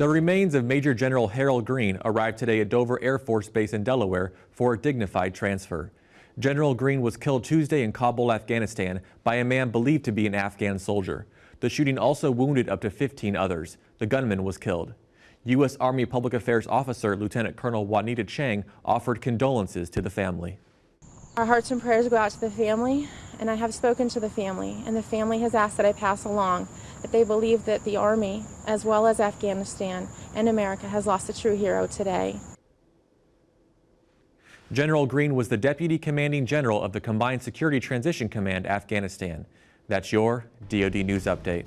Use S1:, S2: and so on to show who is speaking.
S1: The remains of Major General Harold Greene arrived today at Dover Air Force Base in Delaware for a dignified transfer. General Greene was killed Tuesday in Kabul, Afghanistan by a man believed to be an Afghan soldier. The shooting also wounded up to 15 others. The gunman was killed. U.S. Army Public Affairs Officer Lieutenant Colonel Juanita Chang offered condolences to the family.
S2: Our hearts and prayers go out to the family, and I have spoken to the family, and the family has asked that I pass along that they believe that the Army, as well as Afghanistan and America, has lost a true hero today.
S1: General Greene was the Deputy Commanding General of the Combined Security Transition Command, Afghanistan. That's your DoD News Update.